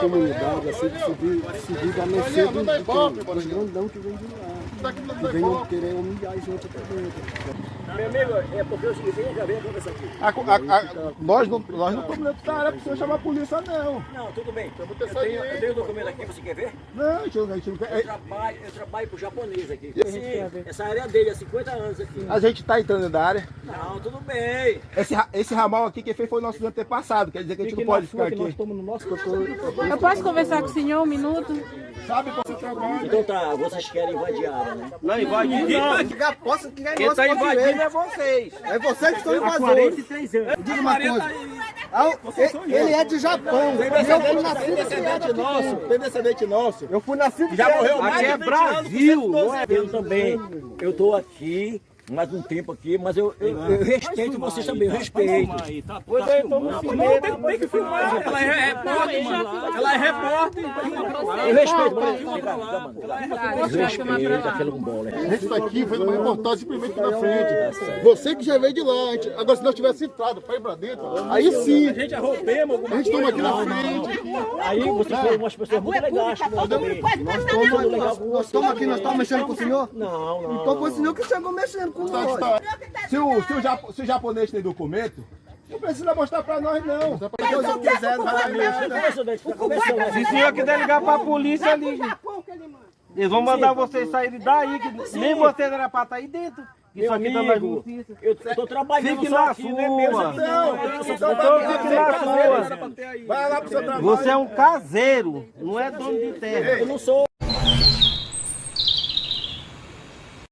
comunidade, assim, que subir, subir da mercê dos, dos, grandão que vem de lá. E venham querer humilhar a gente até dentro. Meu amigo, é porque o seguinte, já veio conversar aqui. A- a- a- nós não nós não estamos dentro da área para você chamar a polícia, não. Não, tudo bem. Eu tenho, eu tenho o documento aqui, você quer ver? Não, a gente não- a quer. Eu é, trabalho, eu trabalho pro japonês aqui. Sim, essa área é dele, há 50 anos aqui. A gente está entrando da área. Não, tudo bem. Esse, esse ramal aqui, quem fez foi o nosso antepassado. Quer dizer que a gente não pode ficar aqui. Eu posso conversar com o senhor um minuto? Sabe quando você trabalha? Então tá, vocês querem invadir a área, né? Não, invadir não. Posso, quem Quem tá invadindo é vocês. É vocês que estão invasores. Diga uma coisa. Ah, Ele é de Japão. Tem Eu fui descendente, em descendente nosso. Tem descendente nosso. Eu fui nascido Já morreu mais Aqui é 20 anos, Brasil, não é? Eu também, eu tô aqui mais um tempo aqui, mas eu, eu, eu respeito vocês também, eu respeito. Pois é, então não tem, tem que filmar. Ela é repórter, mano. Ela é repórter. Eu respeito. Eu respeito aquele bola. A gente está aqui fazendo uma reportagem simplesmente aqui na frente. Você que já veio de lá. a gente- agora, se nós tivesse entrado para ir para dentro, aí sim. A gente arroubemos alguma A gente toma aqui na frente. Aí vocês foram umas pessoas muito legais estamos, nós estamos aqui, nós estamos mexendo com o senhor? Não, não. Então foi o senhor que chegou mexendo Tá- Se o, se, o japo- se o japonês tem documento, não precisa mostrar para nós, não. Tá tá conversando. Se o senhor quiser ligar pra polícia, ligue. Eles vão mandar vocês saírem daí, que nem vocês era pra estar aí dentro. Isso Meu aqui amigo, notícias. eu, eu tô trabalhando Fique só na aqui, não é meu, sua. isso aqui Não, não. então Então fique na sua. Vai lá pro seu trabalho. Você é um caseiro, não é dono de terra. Eu não sou